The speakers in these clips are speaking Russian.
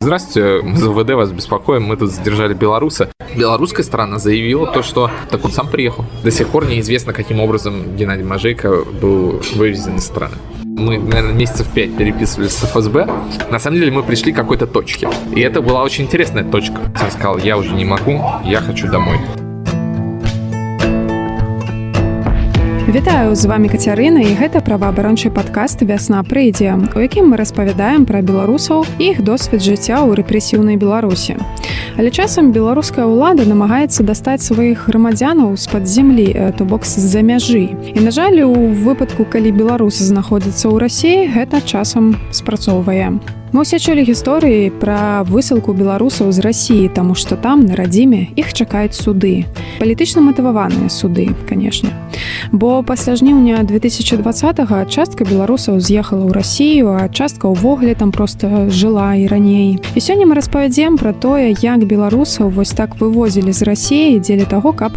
Здравствуйте, мы за ВД вас беспокоим, мы тут задержали белоруса. Белорусская сторона заявила то, что так он сам приехал. До сих пор неизвестно, каким образом Геннадий Мажейко был вывезен из страны. Мы, наверное, месяцев пять переписывались с ФСБ. На самом деле мы пришли к какой-то точке. И это была очень интересная точка. Он сказал, я уже не могу, я хочу домой. Вітаю з вами кацярына і гэта праваабарончы падкаст вясна прыйдзе у якім мы распавядаем пра беларусаў іх досвед жыцця ў рэпрэсіўнай беларусі. Але часам беларуская ўлада намагаецца дастаць сваіх грамадзянаў з-пад землі то бок з-за мяжы. І на жаль у выпадку калі беларусы знаходзяцца ў рассіі гэта часам спрацоўвае Мы ўсе чулі гісторыі пра высылку беларусаў з рассіі, таму што там на радзіме іх чакаюць суды. Палітычна матываваныя суды, канешне. Бо пасля жніўня 2020 частка беларусаў з'ехала ў рассію, а частка ўвогуле там проста жыла і раней. І сёння мы распавядзем пра тое, як беларусаў вось так вывозілі з рассіі дзеля таго, каб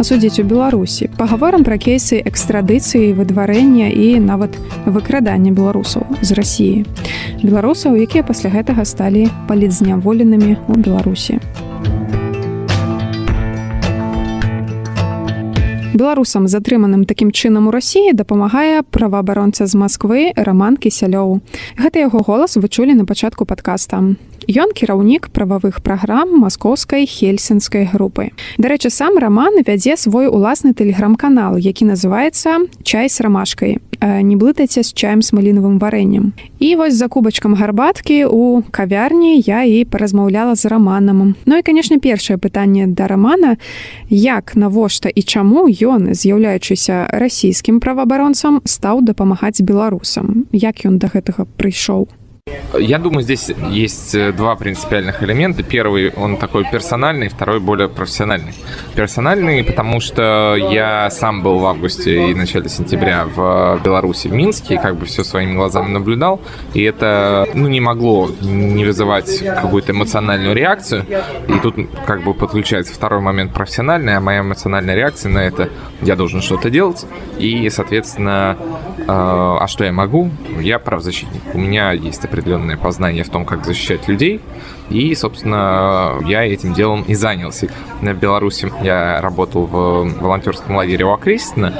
асудзіць у Беларусі. Пагаворам пра кейсы экстрадыцыі, выдварэння і нават выкрадання беларусаў з рассіі. Беларусаў беларусаў якія пасля гэтага сталі палітзняволенымі ў беларусі беларусам затрыманым такім чынам у рассіі дапамагае праваабаронца з москвы роман кісялёў гэта яго голас вычулі на пачатку падкаста Ён кіраўнік прававых праграм маскоўскай хельсінскай групы. Дарэчы, сам раман вядзе свой уласны тэлеграм-канал, які называецца чай з рамашкай. Не блытайце з чаем з малінавым варэннем. І вось за кубачкам гарбаткі у кавярні я і паразмаўляла з раманам. Ну і канешне, першае пытанне да рамана, як навошта і чаму ён, з'яўляючыся расійскім праваабаронцам, стаў дапамагаць беларусам, як ён да гэтага прыйшоў. Я думаю, здесь есть э, два принципиальных элемента. Первый, он такой персональный, второй более профессиональный. Персональный, потому что я сам был в августе и начале сентября в Беларуси, в Минске, и как бы все своими глазами наблюдал. И это, ну, не могло не вызывать какую-то эмоциональную реакцию. И тут как бы подключается второй момент профессиональный, а моя эмоциональная реакция на это, я должен что-то делать. И, соответственно, э, а что я могу? Я правозащитник. У меня есть определенное познание в том, как защищать людей. И, собственно, я этим делом и занялся. В Беларуси я работал в волонтерском лагере у Окрестина.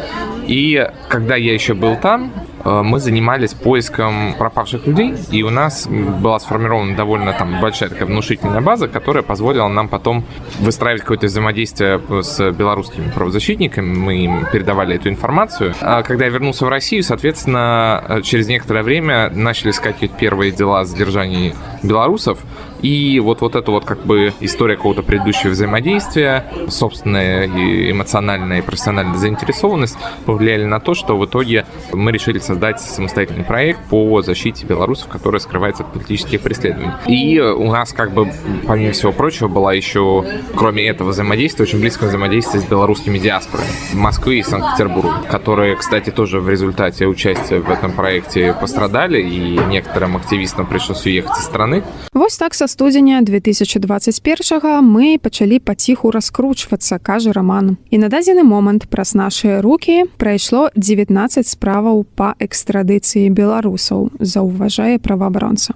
И когда я еще был там, мы занимались поиском пропавших людей, и у нас была сформирована довольно там большая такая внушительная база, которая позволила нам потом выстраивать какое-то взаимодействие с белорусскими правозащитниками, мы им передавали эту информацию. А когда я вернулся в Россию, соответственно, э, через некоторое время начали искать первые дела о задержании белорусов, и вот, вот эта вот как бы история какого-то предыдущего взаимодействия, собственная и эмоциональная и профессиональная заинтересованность повлияли на то, что в итоге мы решили создать самостоятельный проект по защите белорусов, который скрывается от политических преследований. И у нас как бы, помимо всего прочего, была еще, кроме этого взаимодействия, очень близкое взаимодействие с белорусскими диаспорами Москвы и Санкт-Петербурга, которые, кстати, тоже в результате участия в этом проекте пострадали, и некоторым активистам пришлось уехать из страны. Вот так со студзеня 2021 мы пачалі паціху раскручвацца кажа роман і на дадзены момант праз нашыя руки прайшло 19 справаў па экстрадыцыі беларусаў заўважае праваабаронца.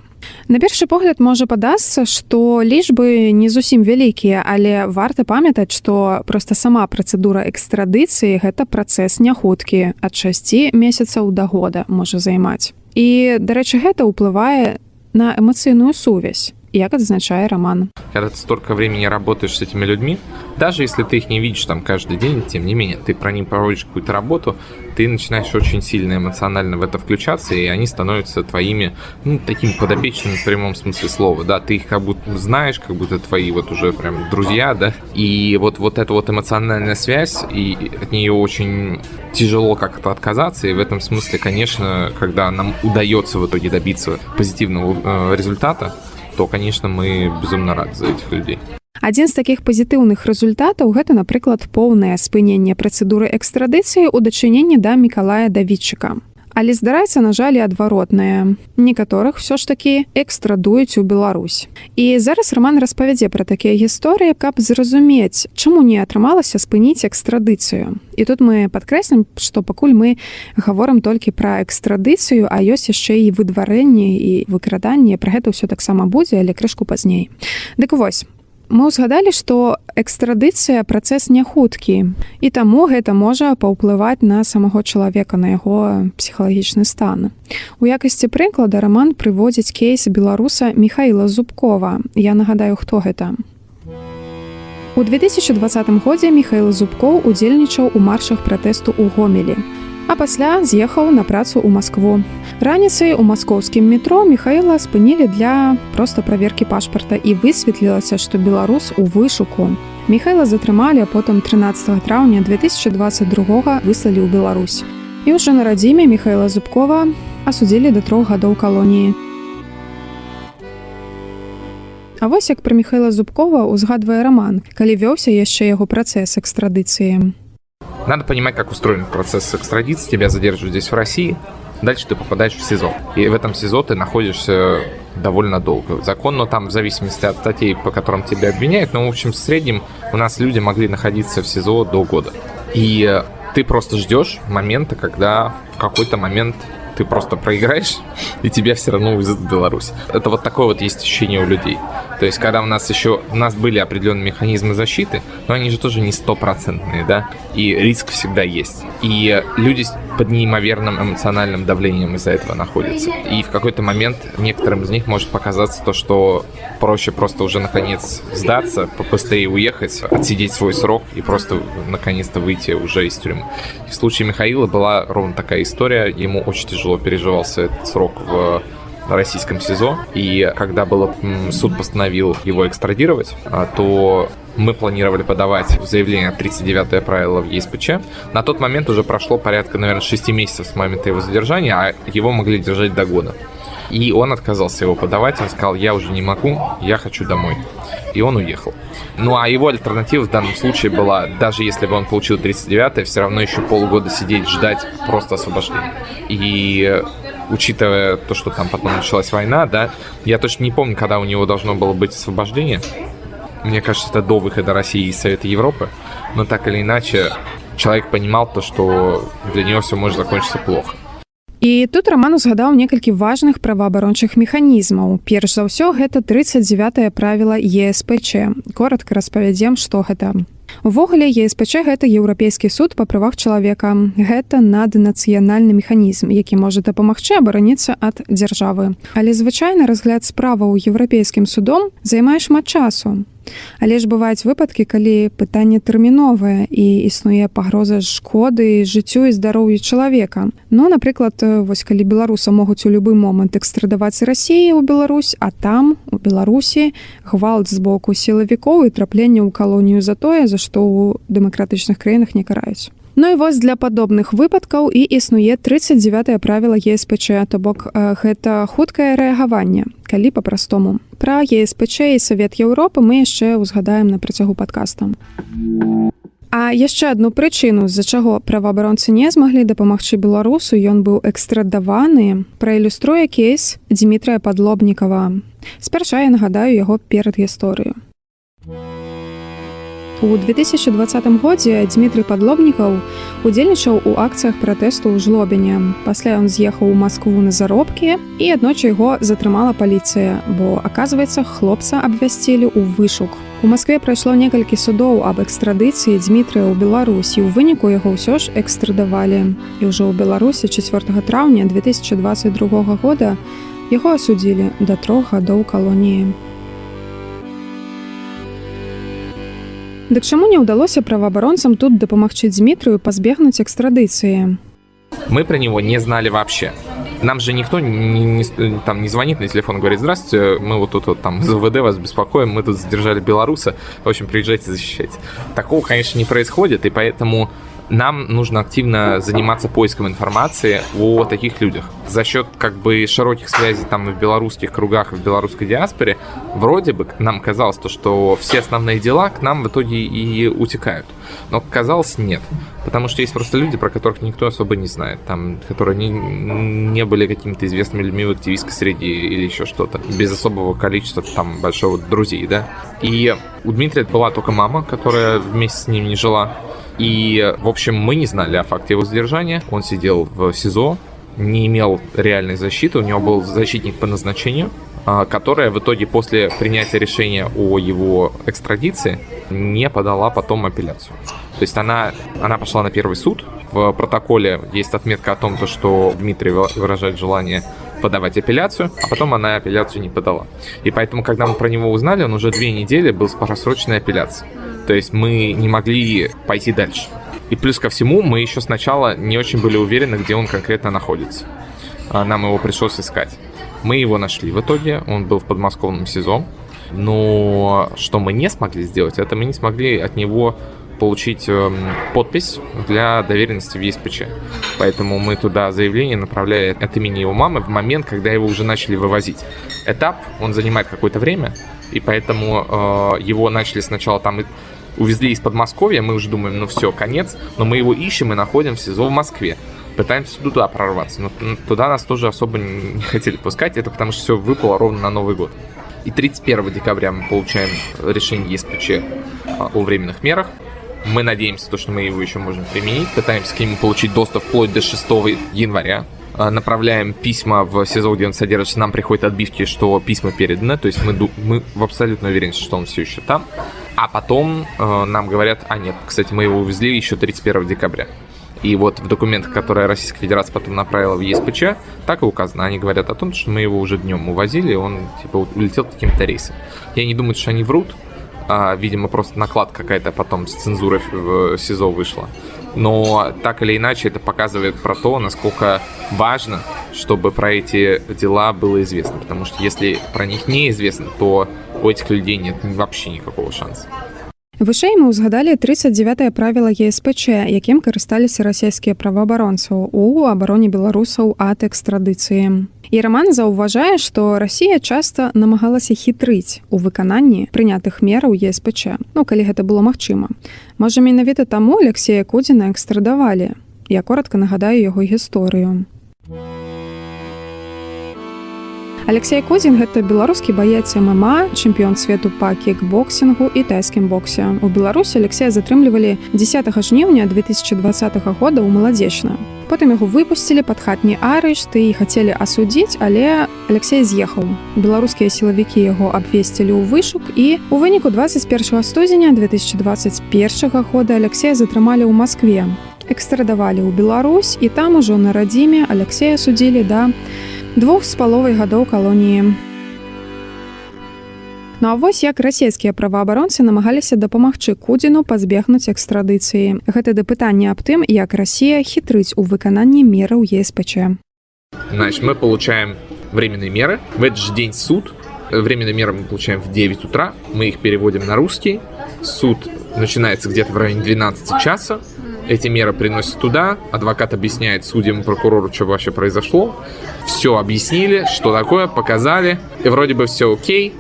На першы погляд можа падасца, што лічбы не зусім вялікія, але варта памятаць, што проста сама працэдура экстрадыцыі гэта працэс няхуткі ад 6 месяцаў да года можа займаць. І дарэчы, гэта ўплывае на эмацыйную сувязь як адзначае роман. Когда ты столько времени работаешь с этими людьми даже если ты их не видишь там каждый день тем не менее ты про них проводишь какую-то работу ты начинаешь очень сильно эмоционально в это включаться и они становятся твоими ну, такими подопечными в прямом смысле слова да. Ты их как будто знаешь как будто твои вот уже прям друзья да. И вот вот эта вот эмоциональная связь и от нее очень тяжело как-то отказаться и в этом смысле конечно когда нам удается в итоге добиться позитивного э, результата то конечно мы безумно рады за этих людей адзін з таких пазітыўных результатаў гэта напрыклад поўнае спыненне працэдуры экстрадыцыі ў дачыненні да мікалая давідчыка. Але здараецца на жаль адваротнае. Некаторых все ж таки экстрадуюць у Беларусь. І зараз роман распавядзе пра такія гісторыі каб зразумець чаму не атрымалася спыніць экстрадыцыю. І тут мы падкрэслім што пакуль мы гаворам толькі пра экстрадыцыю а ёсць яшчэ і выдварэнне і выкраданне. Пра гэта ўсё таксама будзе але крышку пазней. Дык вось мы ўзгадалі што экстрадыцыя працэс не хуткі і таму гэта можа паўплываць на самого чалавека на яго псіхалагічны стан. У якасці прыклада роман прыводзіць кейс беларуса михаила зубкова. Я нагадаю хто гэта. У 2020 годзе михаил зубкоў удзельнічаў у маршах пратэсту ў гомелі а пасля з'ехаў на працу ў Маскву. Раніцай у маскоўскім метро Михаіла спынілі для проста праверкі пашпарта і высветлілася, што беларус у вышуку. Михайла затрымалі, а потым 13 траўня 2022 выслалі ў Беларусь. І ўжо на радзіме Михайла Зубкова асудзілі да трох гадоў калоніі. А вось як пра Михайла Зубкова узгадвае раман, калі вёўся яшчэ яго працэс экстрадыцыі. Надо понимать, как устроен процесс экстрадиции. Тебя задерживают здесь в России, дальше ты попадаешь в СИЗО. И в этом СИЗО ты находишься довольно долго. Законно там в зависимости от статей, по которым тебя обвиняют, но в общем в среднем у нас люди могли находиться в СИЗО до года. И ты просто ждешь момента, когда в какой-то момент ты просто проиграешь, и тебя все равно увезут в Беларусь. Это вот такое вот есть ощущение у людей. То есть, когда у нас еще, у нас были определенные механизмы защиты, но они же тоже не стопроцентные, да, и риск всегда есть. И люди под неимоверным эмоциональным давлением из-за этого находятся. И в какой-то момент некоторым из них может показаться то, что проще просто уже наконец сдаться, побыстрее уехать, отсидеть свой срок и просто наконец-то выйти уже из тюрьмы. в случае Михаила была ровно такая история. Ему очень тяжело переживался этот срок в российском СИЗО. И когда было, суд постановил его экстрадировать, а, то мы планировали подавать заявление 39 правило в ЕСПЧ. На тот момент уже прошло порядка, наверное, 6 месяцев с момента его задержания, а его могли держать до года. И он отказался его подавать, он сказал, я уже не могу, я хочу домой. И он уехал. Ну а его альтернатива в данном случае была, даже если бы он получил 39 все равно еще полгода сидеть, ждать просто освобождения. И учитывая то, что там потом началась война, да, я точно не помню, когда у него должно было быть освобождение. Мне кажется, это до выхода России из Совета Европы. Но так или иначе, человек понимал то, что для него все может закончиться плохо. І тут роман узгадаў некалькі важных праваабарончых механізмаў. Перш за ўсё гэта 39 правіла ЕСПЧ. Коротко распавядзем, што гэта. Увогуле ЕСПЧ гэта еўрапейскі суд па правах чалавека. Гэта наднацыянальны механізм, які можа дапамагчы абараніцца ад дзяржавы. Але звычайна разгляд справаў еўрапейскім судом займае шмат часу. Але ж бываюць выпадкі, калі пытанне тэрміновае і існуе пагроза шкоды жыццю і здароўю чалавека. Ну, напрыклад, вось калі беларуса могуць у любы момант экстрадаваць рассіі ў Беларусь, а там у Беларусі гвалт з боку сілавікоў і трапленне ў калонію за тое, за што ў дэмакратычных краінах не караюць. Ну і вось для падобных выпадкаў і існуе 39 правіла ЕСПЧ, то бок гэта хуткае рэагаванне, калі па-простому. Пра ЕСПЧ і Савет Еўропы мы яшчэ ўзгадаем на працягу падкаста. А яшчэ адну прычыну, з-за чаго праваабаронцы не змаглі дапамагчы беларусу, ён быў экстрадаваны, праілюструе кейс Дмітрая Падлобнікава. Спярша я нагадаю яго перад гісторыю. У 2020 годзе Дмітрый Падлобнікаў удзельнічаў у акцыях пратэсту ў жлобене. Пасля ён з'ехаў у Маскву на заробкі і аднойчы яго затрымала паліцыя, бо аказваецца, хлопца абвясцілі ў вышук. У Маскве прайшло некалькі судоў аб экстрадыцыі Дмітрыя ў Беларусі. У выніку яго ўсё ж экстрадавалі. І ўжо ў Беларусі 4 траўня 2022 года яго асудзілі да трох гадоў калоніі. Дык чаму не ўдалося праваабаронцам тут дапамагчы Дмітрыю пазбегнуць экстрадыцыі? Мы про него не знали вообще. Нам же никто не, не, там не звонит на телефон и говорит, здравствуйте, мы вот тут вот, там из ВВД вас беспокоим, мы тут задержали белоруса, в общем, приезжайте защищать. Такого, конечно, не происходит, и поэтому нам нужно активно заниматься поиском информации о таких людях. За счет как бы широких связей там в белорусских кругах, в белорусской диаспоре, вроде бы нам казалось то, что все основные дела к нам в итоге и утекают. Но казалось нет. Потому что есть просто люди, про которых никто особо не знает, там, которые не, не были какими-то известными людьми в активистской среде или еще что-то, без особого количества там большого друзей, да. И у Дмитрия была только мама, которая вместе с ним не жила. И, в общем, мы не знали о факте его задержания. Он сидел в СИЗО, не имел реальной защиты, у него был защитник по назначению, а, которая в итоге после принятия решения о его экстрадиции не подала потом апелляцию. То есть она, она пошла на первый суд. В протоколе есть отметка о том, что Дмитрий выражает желание подавать апелляцию, а потом она апелляцию не подала. И поэтому, когда мы про него узнали, он уже две недели был с просроченной апелляцией. То есть мы не могли пойти дальше. И плюс ко всему, мы еще сначала не очень были уверены, где он конкретно находится. А нам его пришлось искать. Мы его нашли в итоге, он был в подмосковном СИЗО. Но что мы не смогли сделать, это мы не смогли от него получить э, подпись для доверенности в ЕСПЧ. Поэтому мы туда заявление направляли от имени его мамы в момент, когда его уже начали вывозить. Этап, он занимает какое-то время, и поэтому э, его начали сначала там увезли из Подмосковья, мы уже думаем, ну все, конец, но мы его ищем и находим в СИЗО в Москве. Пытаемся туда прорваться, но туда нас тоже особо не хотели пускать, это потому что все выпало ровно на Новый год. И 31 декабря мы получаем решение ЕСПЧ о временных мерах. Мы надеемся, что мы его еще можем применить. Пытаемся к нему получить доступ вплоть до 6 января. А, направляем письма в СИЗО, где он содержится. Нам приходят отбивки, что письма переданы. То есть мы, мы абсолютно уверены, что он все еще там. А потом э, нам говорят, а нет, кстати, мы его увезли еще 31 декабря. И вот в документах, которые Российская Федерация потом направила в ЕСПЧ, так и указано. Они говорят о том, что мы его уже днем увозили, он типа улетел каким-то рейсом. Я не думаю, что они врут. А, видимо, просто наклад какая-то потом с цензурой в СИЗО вышла. Но так или иначе это показывает про то, насколько важно, чтобы про эти дела было известно. Потому что если про них неизвестно, то у этих людей нет вообще никакого шанса. Вышэй мы ўзгадалі 39 правіла ЕСПЧ, якім карысталіся расійскія праваабаронцаў у абароне беларусаў ад экстрадыцыі. І раман заўважае, што Расія часта намагалася хітрыць у выкананні прынятых мераў ЕСПЧ. Ну калі гэта было магчыма. Можа менавіта таму Алексея Кудзіна экстрадавалі. Я коротко нагадаю яго гісторыю. Алексей Козін гэта беларускі баец ММА, чэмпіён свету па кікбоксінгу і тайскім боксе. У Беларусі Алексея затрымлівалі 10 жніўня 2020 года ў маладзечна. Потым яго выпусцілі пад хатні арышт і хацелі асудзіць, але Алексей з'ехаў. Беларускія сілавікі яго абвесцілі ў вышук і у выніку 21 студзеня 2021 года Алексея затрымалі ў Маскве. Экстрадавалі ў Беларусь і там ужо на радзіме Алексея судзілі да двух з паловай гадоў калоніі. Ну а вось як расійскія праваабаронцы намагаліся дапамагчы кудзіну пазбегнуць экстрадыцыі. Гэта да пытання аб тым, як Расія хітрыць у выкананні мераў ЕСПЧ. Значит, мы получаем временные меры. В этот же день суд. Временные меры мы получаем в 9 утра. Мы их переводим на русский. Суд начинается где-то в районе 12 часа. Эти меры приносят туда, адвокат объясняет судьям и прокурору, что вообще произошло. Все объяснили, что такое, показали, и вроде бы все окей,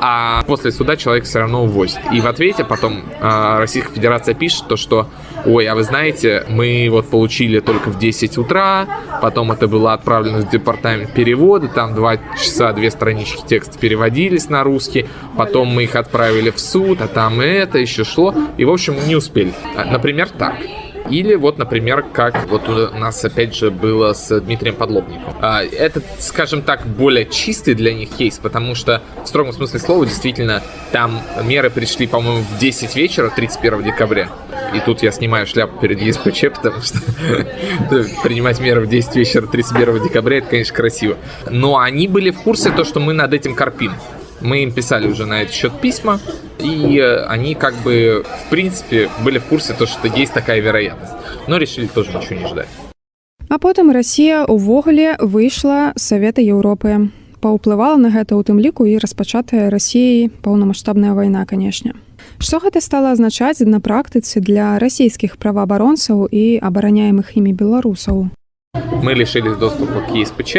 а после суда человек все равно увозит. И в ответе потом э, Российская Федерация пишет то, что ой, а вы знаете, мы вот получили только в 10 утра, потом это было отправлено в департамент перевода, там 2 часа, 2 странички текста переводились на русский, потом мы их отправили в суд, а там это еще шло, и в общем не успели. Например, так. Или вот, например, как вот у нас опять же было с Дмитрием Подлобником. А, это, скажем так, более чистый для них кейс, потому что в строгом смысле слова действительно там меры пришли, по-моему, в 10 вечера 31 декабря. И тут я снимаю шляпу перед ЕСПЧ, потому что принимать меры в 10 вечера 31 декабря, это, конечно, красиво. Но они были в курсе то, что мы над этим корпим. Мы им писали уже на этот счет письма, и э, они как бы, в принципе, были в курсе то, что есть такая вероятность. Но решили тоже ничего не ждать. А потым Расія ўвогуле выйшла з Савета Еўропы. паўплывала на гэта ў тым ліку і распачатая рассіяй паўнамасштабная вайна канешне Што гэта стала азначаць на практыцы для расійскіх праваабаронцаў і абараняемых імі беларусаў мы лишились доступа к ЕСПЧ,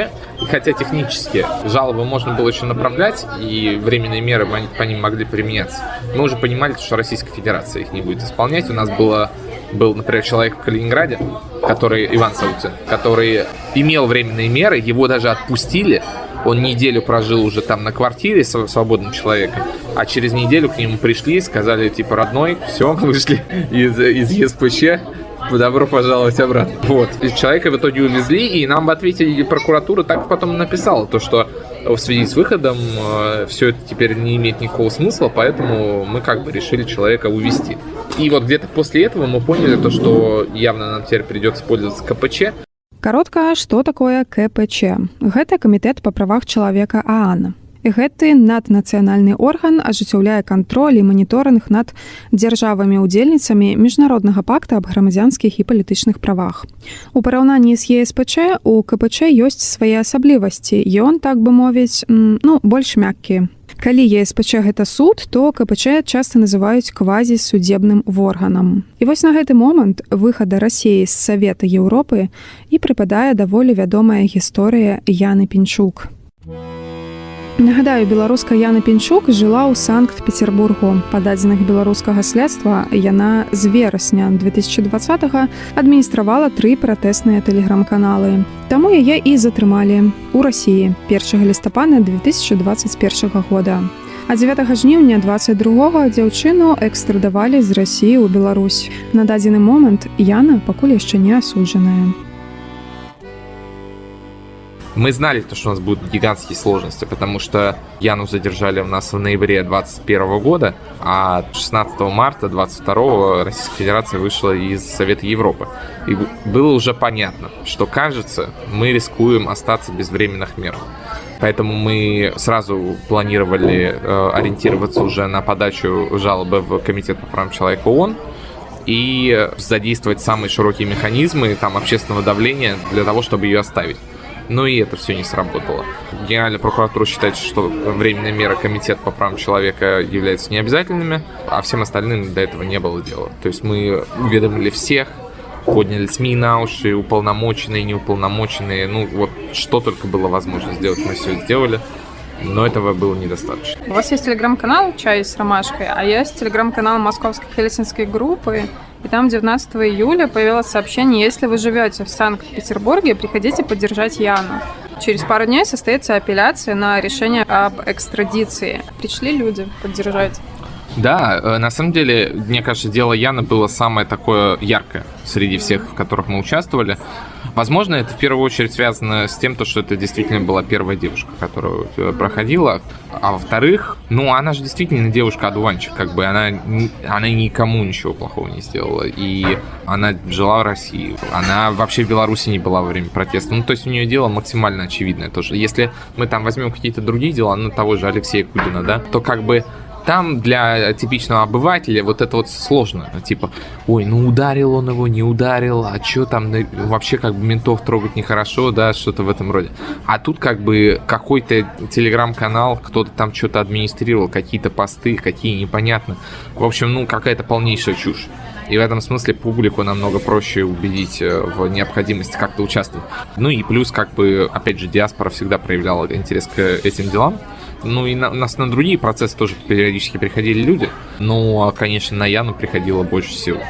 хотя технически жалобы можно было еще направлять, и временные меры по ним могли применяться. Мы уже понимали, что Российская Федерация их не будет исполнять. У нас было, был, например, человек в Калининграде, который, Иван Саутин, который имел временные меры, его даже отпустили, он неделю прожил уже там на квартире с свободным человеком, а через неделю к нему пришли, сказали, типа, родной, все, вышли из, из ЕСПЧ, добро пожаловать обратно. Вот. И человека в итоге увезли, и нам ответили прокуратура так потом написала, то, что в связи с выходом э, все это теперь не имеет никакого смысла, поэтому мы как бы решили человека увезти. И вот где-то после этого мы поняли то, что явно нам теперь придется пользоваться КПЧ. Каротка, што такое КПЧ? Гэта камітэт па правах чалавека Аана. Гэты наднацыянальны орган ажыццяўляе кантроль і маніторынг над дзяржавамі-удзельніцамі міжнароднага пакта аб грамадзянскіх і палітычных правах. У параўнанні з ЕСПЧ у КПЧ ёсць свае асаблівасці. Ён так бы мовіць ну больш мяккі. Калі ЕСПЧ гэта суд, то КПЧ часта называюць квазісудзебным органам. І вось на гэты момант выхада рассіі з савета Еўропы і прыпадае даволі вядомая гісторыя Яны Пінчук. Нагадаю, беларуска Яна Пінчук жыла ў Санкт-Петербургу. Па дадзеных беларускага следства яна з верасня 2020 адміністравала тры пратэсныя тэлеграм-каналы. Таму яе і затрымалі ў рассіі 1 лістапада 2021 года. А 9 жніўня 22 дзяўчыну экстрадавалі з рассіі ў Беларусь. На дадзены момант Яна пакуль яшчэ не асуджаная. Мы знали, то, что у нас будут гигантские сложности, потому что Яну задержали у нас в ноябре 2021 года, а 16 марта 2022 Российская Федерация вышла из Совета Европы. И было уже понятно, что, кажется, мы рискуем остаться без временных мер. Поэтому мы сразу планировали э, ориентироваться уже на подачу жалобы в Комитет по правам человека ООН, и задействовать самые широкие механизмы там, общественного давления для того, чтобы ее оставить. Но и это все не сработало. Генеральная прокуратура считает, что временные меры Комитета по правам человека являются необязательными, а всем остальным до этого не было дела. То есть мы уведомили всех, подняли СМИ на уши, уполномоченные, неуполномоченные, ну вот что только было возможно сделать, мы все сделали. Но этого было недостаточно. У вас есть телеграм-канал «Чай с ромашкой», а есть телеграм-канал Московской Хельсинской группы, и там 19 июля появилось сообщение, если вы живете в Санкт-Петербурге, приходите поддержать Яну. Через пару дней состоится апелляция на решение об экстрадиции. Пришли люди поддержать. Да, э, на самом деле, мне кажется, дело Яны было самое такое яркое среди всех, в которых мы участвовали. Возможно, это в первую очередь связано с тем, то, что это действительно была первая девушка, которая проходила. А во-вторых, ну, она же действительно девушка-одуванчик, как бы она, она никому ничего плохого не сделала. И она жила в России. Она вообще в Беларуси не была во время протеста. Ну, то есть у нее дело максимально очевидное тоже. Если мы там возьмем какие-то другие дела, ну, того же Алексея Кудина, да, то как бы там для типичного обывателя вот это вот сложно. Типа, ой, ну ударил он его, не ударил, а что там, ну, вообще как бы ментов трогать нехорошо, да, что-то в этом роде. А тут как бы какой-то телеграм-канал, кто-то там что-то администрировал, какие-то посты, какие непонятно. В общем, ну какая-то полнейшая чушь. И в этом смысле публику намного проще убедить э, в необходимости как-то участвовать. Ну и плюс, как бы, опять же, диаспора всегда проявляла интерес к этим делам. Ну и на, нас на другие процессы тоже периодически приходили люди. Ну, а, конечно, на Яну приходило больше всего.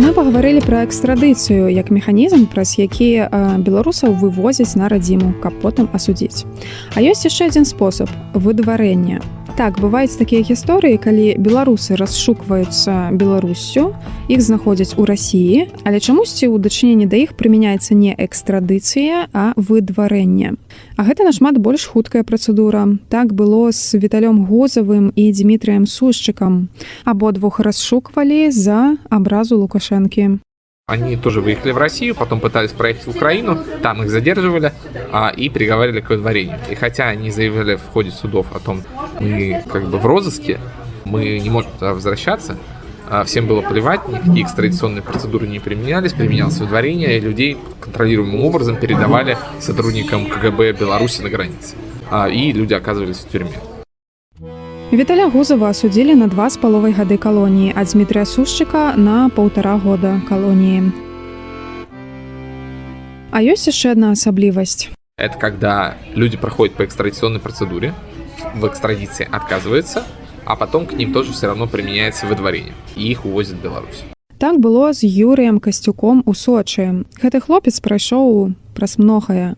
Мы пагаварылі пра экстрадыцыю як механізм, праз які беларусаў вывозяць на радзіму, каб потым асудзіць. А ёсць яшчэ адзін спосаб выдварэння так бываюць такія гісторыі калі беларусы расшукваюцца беларусю іх знаходзяць у рассіі але чамусьці ў дачыненні да іх прымяняецца не экстрадыцыя а выдварэнне. А гэта нашмат больш хуткая працэдура. Так было з віталём гозавым і дмітрыем сушчыкам абодвух расшуквалі за абразу лукашэнкі Они тоже выехали в Россию, потом пытались проехать в Украину, там их задерживали а, и приговаривали к выдворению. И хотя они заявили в ходе судов о том, мы как бы в розыске, Мы не можем туда возвращаться. А, Всем было плевать, никакие экстрадиционные процедуры не применялись, применялось выдворение, и людей контролируемым образом передавали сотрудникам КГБ Беларуси на границе. А, И люди оказывались в тюрьме. Віталя Гузова асудзілі на два з паловай гады калоніі, а Дмітрия Сушчыка на паўтара года калоніі. А ёсць яшчэ адна асаблівасць. Это когда люди проходят по экстрадиционной процедуре, в экстрадиции отказываются, а потом к ним тоже все равно применяется выдворение, и их увозят в Беларусь. Так было з Юрыем Касцюком у Сочы. Гэты хлопец прайшоў праз многае.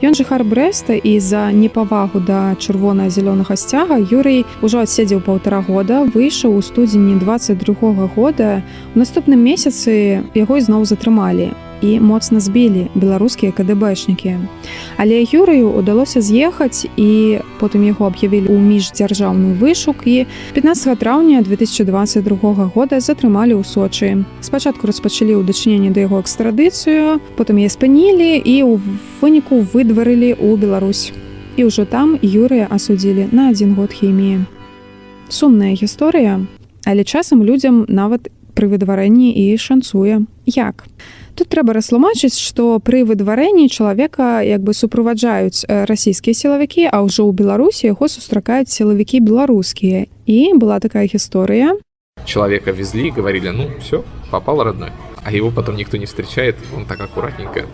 Ён жыхар Брэста і за непавагу да чырвона-зялёнага сцяга Юрый ужо адседзеў паўтара года, выйшаў у студзені 22 года. У наступным месяцы яго ізноў затрымалі і моцна збілі беларускія кДбэшнікі. Але Юрыю удалося з'ехаць і потым яго аб'явілі ў міждзяржаўны вышук і 15 траўня 2022 года затрымалі ў Сочы. Спачатку распачалі ў дачыненні да яго экстрадыцыю, потым яе спынілі і ў выніку выдварылі ў Беларусь. І ўжо там Юрыя асудзілі на адзін год хіміі. Сумная гісторыя, але часам людзям нават пры выдварэнні і шанцуе. Як? Тут трэба растлумачыць, што пры выдварэнні чалавека як бы суправаджаюць э, расійскія сілавікі, а ўжо ў Беларусі яго сустракаюць сілавікі беларускія. І была такая гісторыя. Человека везли и говорили, ну все, попал родной. А его потом никто не встречает, он так аккуратненько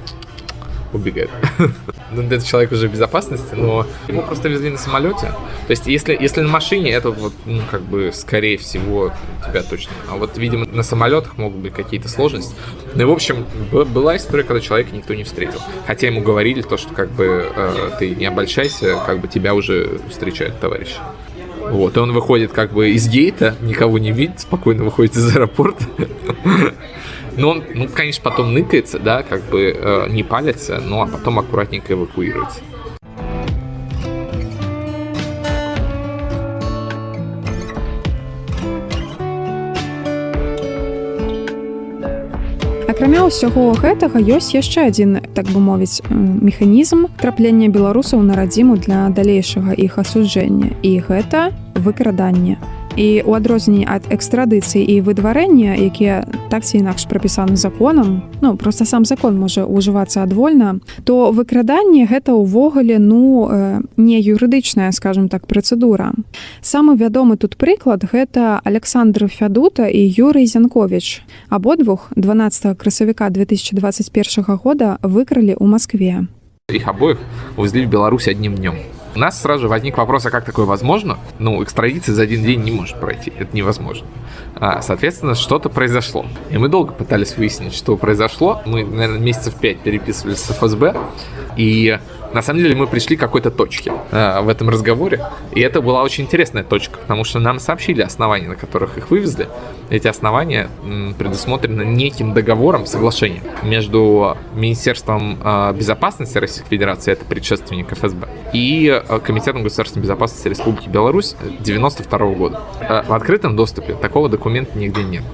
убегает. Ну, это человек уже в безопасности, но его просто везли на самолете. То есть, если, если на машине, это вот, ну, как бы, скорее всего, тебя точно. А вот, видимо, на самолетах могут быть какие-то сложности. Ну и, в общем, была история, когда человека никто не встретил. Хотя ему говорили то, что, как бы, э, ты не обольщайся, как бы тебя уже встречают товарищи. Вот, и он выходит как бы из гейта, никого не видит, спокойно выходит из аэропорта. Но он, ну, конечно, потом ныкается, да, как бы э, не палится, ну, а потом аккуратненько эвакуируется. Акрамя ўсяго гэтага ёсць яшчэ адзін так бы мовіць механізм траплення беларусаў на радзіму для далейшага іх асуджэння і гэта выкраданне і у адрозненні ад экстрадыцыі і выдварэння якія так ці інакш прапісаны законам ну просто сам закон можа ўжывацца адвольна то выкраданне гэта ўвогуле ну э, не юрыдычная скажем так працэдура. Самы вядомы тут прыклад гэта александр фядута і юрый зянкович абодвух 12 красавіка 2021 года выкралі ў Маскве. Их обоих увезли в Беларусь одним днем. У нас сразу же возник вопрос, а как такое возможно? Ну, экстрадиция за один день не может пройти, это невозможно. А, соответственно, что-то произошло. И мы долго пытались выяснить, что произошло. Мы, наверное, месяцев пять переписывались с ФСБ, и на самом деле мы пришли к какой-то точке э, в этом разговоре. И это была очень интересная точка, потому что нам сообщили основания, на которых их вывезли. Эти основания м, предусмотрены неким договором, соглашением между Министерством э, безопасности Российской Федерации, это предшественник ФСБ, и э, Комитетом государственной безопасности Республики Беларусь 92 года. Э, в открытом доступе такого документа нигде нет.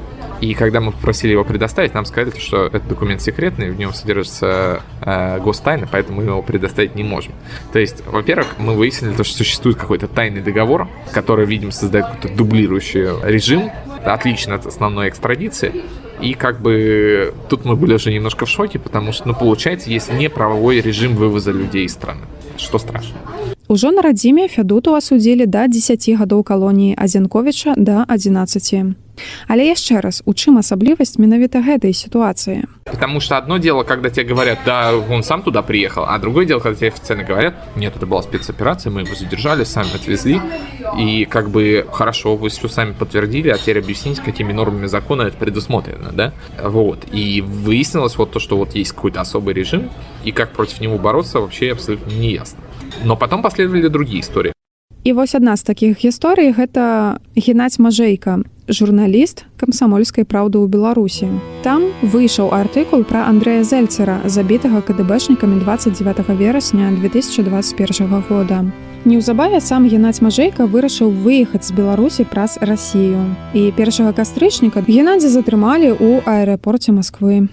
И когда мы попросили его предоставить, нам сказали, что этот документ секретный, в нем содержится э, гостайна, поэтому мы его предоставить не можем. То есть, во-первых, мы выяснили, то, что существует какой-то тайный договор, который, видимо, создает какой-то дублирующий режим, отлично от основной экстрадиции. И как бы тут мы были уже немножко в шоке, потому что, ну, получается, есть неправовой режим вывоза людей из страны. Что страшно. Ужо на радзіме фядуту асудзілі да 10 гадоў калоніі азянковіча да 11 але яшчэ раз у чым асаблівасць менавіта гэтай сітуацыі Потому что одно дело, когда тебе говорят, да, он сам туда приехал, а другое дело, когда тебе официально говорят, нет, это была спецоперация, мы его задержали, сами отвезли, и как бы хорошо, вы все сами подтвердили, а теперь объясните, какими нормами закона это предусмотрено, да? Вот. И выяснилось вот то, что вот есть какой-то особый режим, и как против него бороться, вообще абсолютно не ясно. Но потом последовали другие истории. І вось адна з такіх гісторый гэта геннадзь мажэйка журналіст камсамольскай праўды ў беларусі там выйшаў артыкул пра андрэя зельцера забітага кДбэшнікамі 29 верасня 2021 года неўзабаве сам геннадзь мажэйка вырашыў выехаць з беларусі праз рассію і першага кастрычніка геннадзя затрымалі ў аэрапорце москвы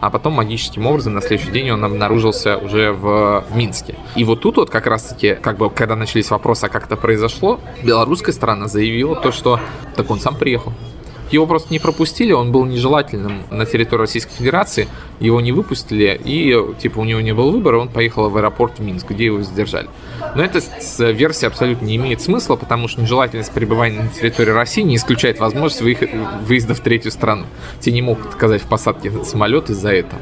а потом магическим образом на следующий день он обнаружился уже в Минске. И вот тут вот как раз-таки, как бы, когда начались вопросы, а как это произошло, белорусская сторона заявила то, что так он сам приехал. Его просто не пропустили, он был нежелательным на территории Российской Федерации, его не выпустили, и типа у него не было выбора, он поехал в аэропорт в Минск, где его задержали. Но эта версия абсолютно не имеет смысла, потому что нежелательность пребывания на территории России не исключает возможность выезда в третью страну. Те не могут отказать в посадке самолет из-за этого.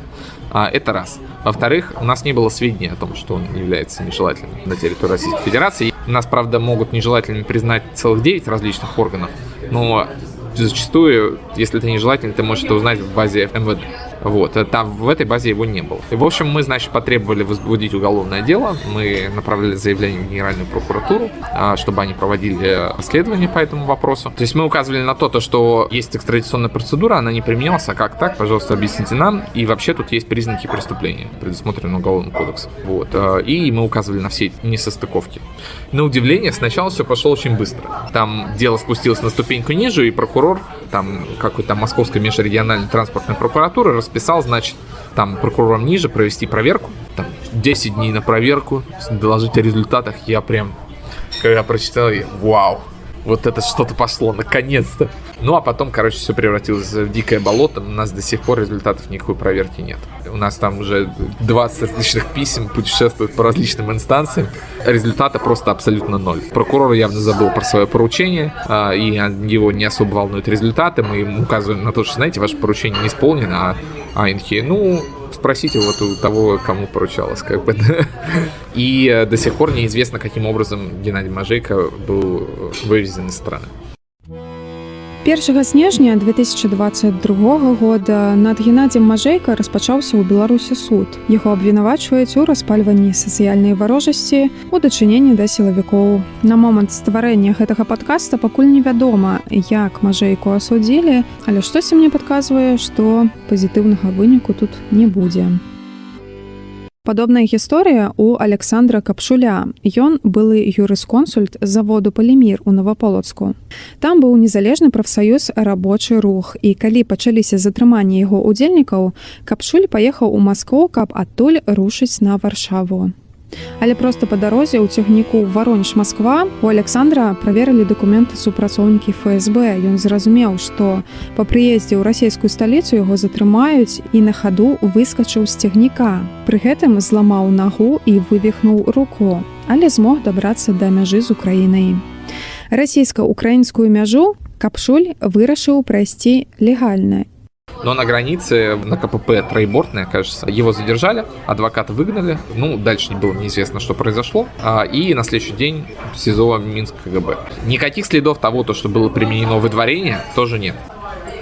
А, это раз. Во-вторых, у нас не было сведений о том, что он является нежелательным на территории Российской Федерации. Нас, правда, могут нежелательными признать целых 9 различных органов, но зачастую, если это нежелательно, ты можешь это узнать в базе МВД. Вот, там в этой базе его не было. И, в общем, мы, значит, потребовали возбудить уголовное дело. Мы направили заявление в Генеральную прокуратуру, а, чтобы они проводили расследование по этому вопросу. То есть мы указывали на то, то, что есть экстрадиционная процедура, она не применялась, а как так, пожалуйста, объясните нам. И вообще тут есть признаки преступления, предусмотренные Уголовным кодексом. Вот. А, и мы указывали на все эти несостыковки. На удивление, сначала все пошло очень быстро. Там дело спустилось на ступеньку ниже, и прокурор там какой-то московской межрегиональной транспортной прокуратуры расписал, значит, там прокурором ниже провести проверку, там 10 дней на проверку, доложить о результатах, я прям, когда прочитал, я, вау, вот это что-то пошло, наконец-то. Ну, а потом, короче, все превратилось в дикое болото. У нас до сих пор результатов никакой проверки нет. У нас там уже 20 различных писем путешествуют по различным инстанциям. Результата просто абсолютно ноль. Прокурор явно забыл про свое поручение, а, и его не особо волнуют результаты. Мы ему указываем на то, что, знаете, ваше поручение не исполнено, а Айнхи, ну, спросите вот у того, кому поручалось, как бы. И э, до сих пор неизвестно, каким образом Геннадий Мажейко был вывезен из страны. 1 снежня 2022 года над геннадзем мажейка распачаўся ў беларусі суд яго абвінавачваюць у распальванні сацыяльнай варожасці у дачыненні да сілавікоў на момант стварэння гэтага падкаста пакуль невядома як мажейку асудзілі але штосьці мне падказвае што пазітыўнага выніку тут не будзе у Падобная гісторыя у Александра Капшуля. Ён былы юрысконсульт заводу палімір у Новаполацку. Там быў незалежны прафсаюз рабочы рух. І калі пачаліся затрыманні яго удзельнікаў, Капшуль паехаў у Маскву, каб адтуль рушыць на варшаву. Але проста па дарозе ў цягніку варонеж Масква у Александра праверылі дакументы супрацоўнікі ФСБ. Ён зразумеў, што па прыездзе ў расійскую сталіцу яго затрымаюць і на хаду выскачыў з цягніка. Пры гэтым зламаў нагу і вывихнуў руку, але змог дабрацца да мяжы з украінай. Расійска-украінскую мяжу капшуль вырашыў прайсці легальна но на границе, на КПП троебортная, кажется, его задержали, адвоката выгнали. Ну, дальше не было неизвестно, что произошло. А, и на следующий день СИЗО Минск КГБ. Никаких следов того, то, что было применено выдворение, тоже нет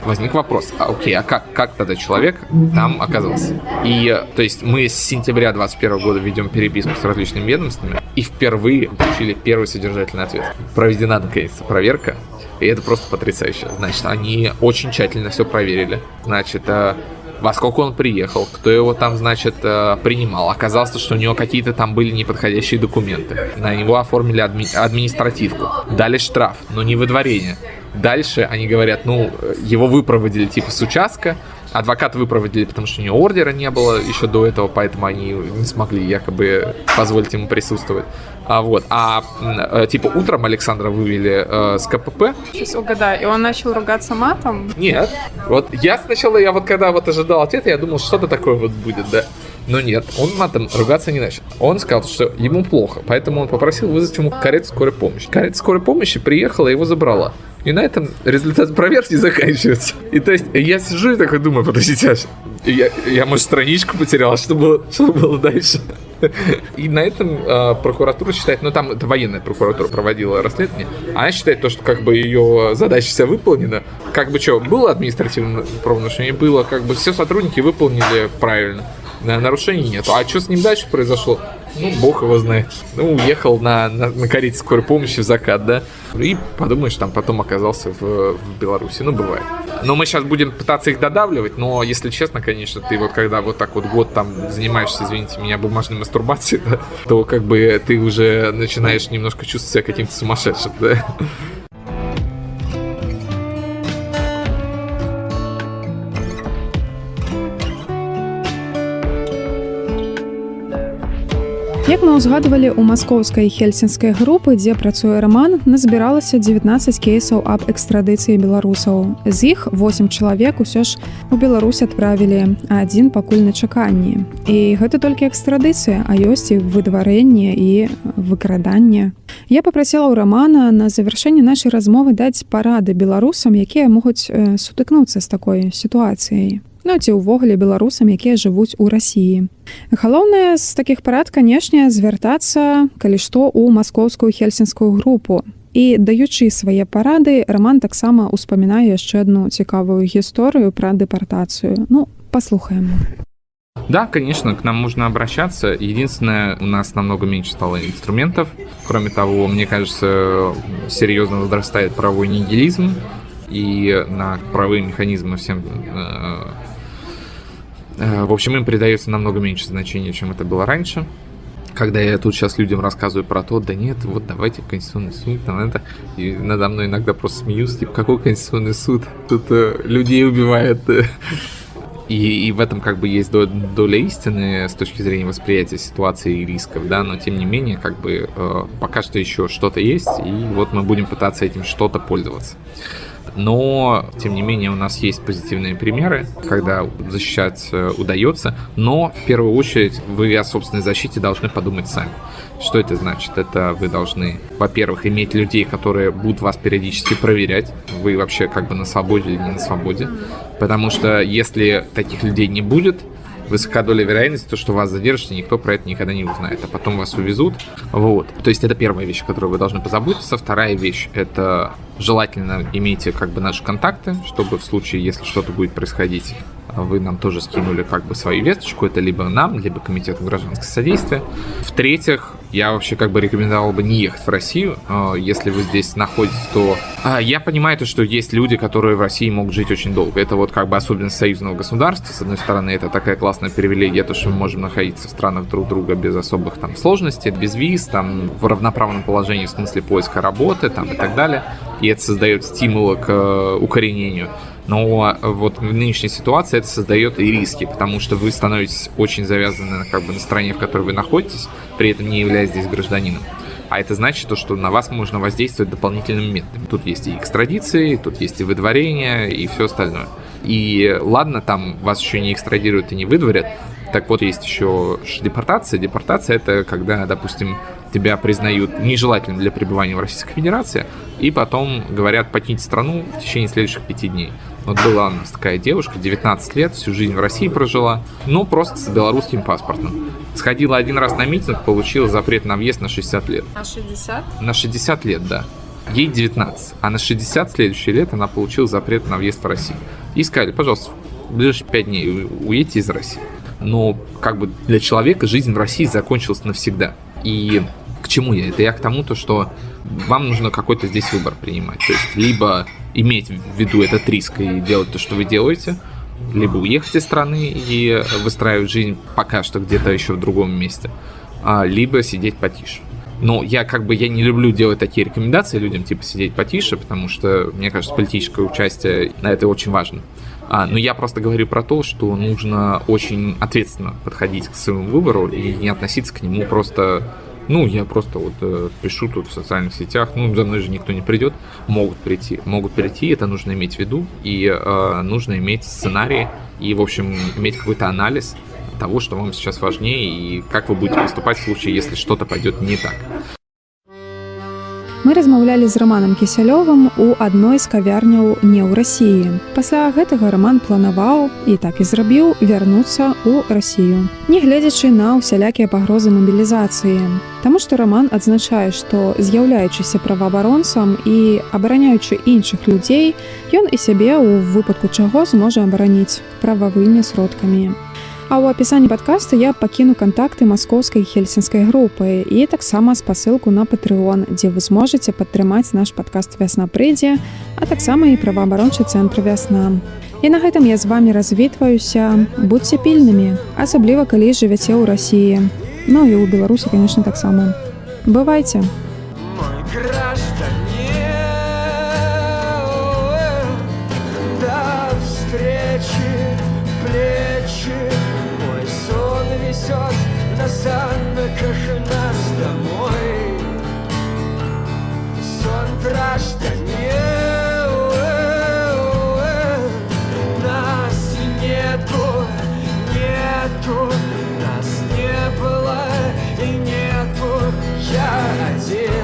возник вопрос, а, окей, а как, как тогда человек там оказался? И, то есть, мы с сентября 2021 года ведем переписку с различными ведомствами и впервые получили первый содержательный ответ. Проведена, наконец-то, проверка и это просто потрясающе. Значит, они очень тщательно все проверили. Значит, э, во сколько он приехал, кто его там, значит, э, принимал. Оказалось, что у него какие-то там были неподходящие документы. На него оформили адми административку. Дали штраф, но не выдворение. Дальше они говорят, ну, его выпроводили типа с участка, адвоката выпроводили, потому что у него ордера не было еще до этого, поэтому они не смогли якобы позволить ему присутствовать. А, вот. А э, типа утром Александра вывели э, с КПП. Сейчас угадаю. И он начал ругаться матом? Нет. Вот я сначала, я вот когда вот ожидал ответа, я думал, что-то такое вот будет, да. Но нет, он матом ругаться не начал. Он сказал, что ему плохо, поэтому он попросил вызвать ему карету скорой помощи. Карета скорой помощи приехала и его забрала. И на этом результат проверки заканчивается. И то есть я сижу и такой думаю, подождите, аж я, я, может, страничку потерял, что было, что было дальше? И на этом э, прокуратура считает, ну там это военная прокуратура проводила расследование, она считает то, что как бы ее задача вся выполнена. Как бы что, было административное правонарушение? Было, как бы все сотрудники выполнили правильно. Нарушений нет. А что с ним дальше произошло? Ну, бог его знает. Ну, уехал на, на, на карете скорой помощи в закат, да? И подумаешь, там потом оказался в, в Беларуси. Ну, бывает. Но мы сейчас будем пытаться их додавливать, но, если честно, конечно, ты вот когда вот так вот год там занимаешься, извините меня, бумажной мастурбацией, да, то как бы ты уже начинаешь немножко чувствовать себя каким-то сумасшедшим, да? Як мы ўзгадвалі у маскоўскай хельсінскай групы, дзе працуе раман, назбіралася 19 кейсаў аб экстрадыцыі беларусаў. З іх 8 чалавек усё ж у Беларусь адправілі, а адзін пакуль на чаканні. І гэта толькі экстрадыцыя, а ёсць і выдварэнне і выкраданне. Я попрасіла ў рамана на завяршэнне нашай размовы даць парады беларусам, якія могуць сутыкнуцца з такой сітуацыяй ну ці ўвогуле беларусам якія жывуць у рассіі галоўнае з такіх парад канешне звяртацца калі што ў маскоўскую хельсінскую групу. І даючы свае парады роман таксама успамінае яшчэ одну цікавую гісторыю пра дэпартацыю. Ну послухаем Да, конечно, к нам можно обращаться. Единственное, у нас намного меньше стало инструментов. Кроме того, мне кажется, серьезно возрастает правовой нигилизм, и на правовые механизмы всем Э, в общем, им придается намного меньше значения, чем это было раньше. Когда я тут сейчас людям рассказываю про то, да нет, вот давайте в Конституционный суд, там это, и надо мной иногда просто смеются, типа, какой Конституционный суд? Тут э, людей убивают. И, и в этом как бы есть доля истины с точки зрения восприятия ситуации и рисков, да, но тем не менее, как бы э, пока что еще что-то есть, и вот мы будем пытаться этим что-то пользоваться но, тем не менее, у нас есть позитивные примеры, когда защищать удается, но, в первую очередь, вы о собственной защите должны подумать сами. Что это значит? Это вы должны, во-первых, иметь людей, которые будут вас периодически проверять, вы вообще как бы на свободе или не на свободе, потому что если таких людей не будет, высока доля вероятности, то, что вас задержат, и никто про это никогда не узнает, а потом вас увезут. Вот. То есть это первая вещь, о которой вы должны позаботиться. Вторая вещь – это желательно имейте как бы наши контакты, чтобы в случае, если что-то будет происходить, вы нам тоже скинули как бы свою весточку, это либо нам, либо комитету гражданского содействия. В-третьих, я вообще как бы рекомендовал бы не ехать в Россию, а, если вы здесь находитесь, то а, я понимаю то, что есть люди, которые в России могут жить очень долго. Это вот как бы особенность союзного государства. С одной стороны, это такая классная привилегия, то, что мы можем находиться в странах друг друга без особых там сложностей, без виз, там в равноправном положении в смысле поиска работы там и так далее. И это создает стимулы к э, укоренению. Но вот в нынешней ситуации это создает и риски, потому что вы становитесь очень завязаны как бы, на стране, в которой вы находитесь, при этом не являясь здесь гражданином. А это значит, то, что на вас можно воздействовать дополнительными методами. Тут есть и экстрадиции, тут есть и выдворение, и все остальное. И ладно, там вас еще не экстрадируют и не выдворят, так вот, есть еще депортация. Депортация – это когда, допустим, тебя признают нежелательным для пребывания в Российской Федерации, и потом говорят покинуть страну в течение следующих пяти дней. Вот была у нас такая девушка, 19 лет, всю жизнь в России прожила, но просто с белорусским паспортом. Сходила один раз на митинг, получила запрет на въезд на 60 лет. На 60? На 60 лет, да. Ей 19, а на 60 следующие лет она получила запрет на въезд в Россию. И сказали, пожалуйста, в ближайшие 5 дней уедьте из России. Но как бы для человека жизнь в России закончилась навсегда. И к чему я? Это я к тому, то, что вам нужно какой-то здесь выбор принимать. То есть либо иметь в виду этот риск и делать то, что вы делаете, либо уехать из страны и выстраивать жизнь пока что где-то еще в другом месте, а, либо сидеть потише. Но я как бы я не люблю делать такие рекомендации людям, типа сидеть потише, потому что, мне кажется, политическое участие на это очень важно. А, но я просто говорю про то, что нужно очень ответственно подходить к своему выбору и не относиться к нему просто ну, я просто вот э, пишу тут в социальных сетях, ну, за мной же никто не придет, могут прийти, могут прийти, это нужно иметь в виду, и э, нужно иметь сценарий, и, в общем, иметь какой-то анализ того, что вам сейчас важнее, и как вы будете поступать в случае, если что-то пойдет не так. Мы размаўлялі з раманам кісялёвым у адной з кавярняў не ў рассіі. Пасля гэтага раман планаваў і так і зрабіў вярнуцца ў рассію. Нягледзячы на ўсялякія пагрозы мабілізацыі. Таму што раман адзначае, што з'яўляючыся праваабаронцам і абараняючы іншых людзей, ён і сябе ў выпадку чаго зможа абараніць прававымі сродкамі. А ў апісанні падкаста я пакіну кантакты маскоўскай хельсінскай групы і таксама спасылку на патрыон, дзе вы зможаце падтрымаць наш падкаст вясна прыйдзе, а таксама і праваабарончы цэнтр вясна. І на гэтым я з вами развітваюся, будьце пільнымі, асабліва калі жывяце ў рассіі. Ну і ў Беларусі, конечно, таксама. Бывайце. Несанна каша нас домой. Сон граждане Нас нету, нету Нас не было и нету. Я один.